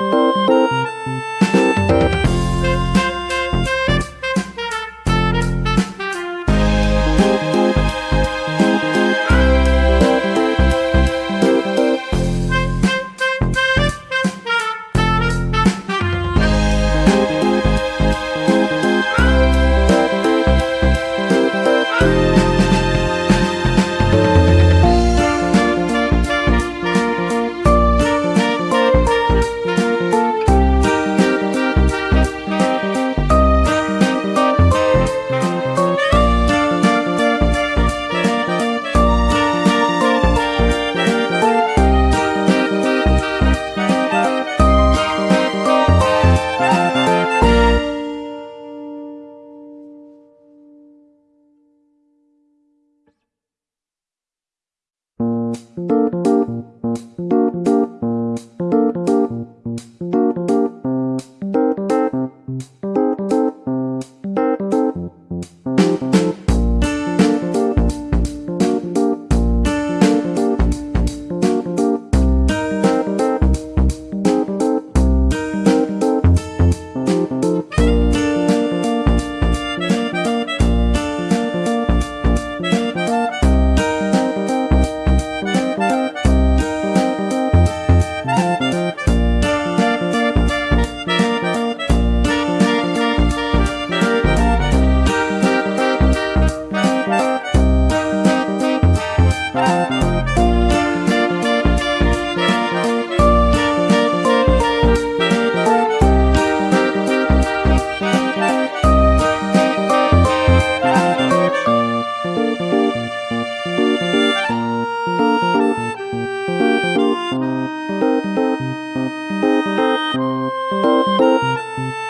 Música Thank you.